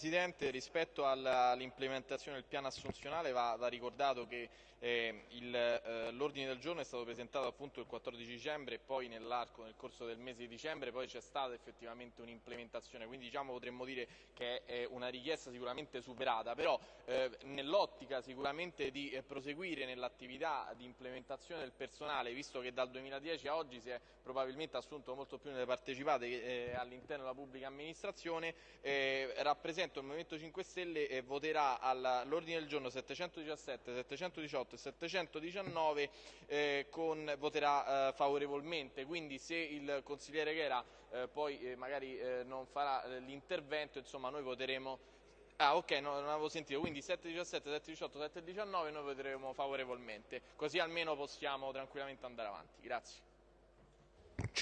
Presidente, rispetto all'implementazione del piano assunzionale va, va ricordato che eh, eh, l'ordine del giorno è stato presentato appunto il 14 dicembre e poi nell'arco, nel corso del mese di dicembre, poi c'è stata effettivamente un'implementazione, quindi diciamo potremmo dire che è una richiesta sicuramente superata, però eh, nell'ottica sicuramente di eh, proseguire nell'attività di implementazione del personale, visto che dal 2010 a oggi si è probabilmente assunto molto più nelle partecipate eh, all'interno della pubblica amministrazione, eh, rappresento il Movimento 5 Stelle e voterà all'ordine del giorno 717, 718 e 719 eh, con, voterà eh, favorevolmente, quindi se il consigliere Chera eh, poi eh, magari eh, non farà l'intervento, insomma noi voteremo Ah ok, no, non avevo sentito, quindi 717, 718, 719 noi voteremo favorevolmente, così almeno possiamo tranquillamente andare avanti. Grazie.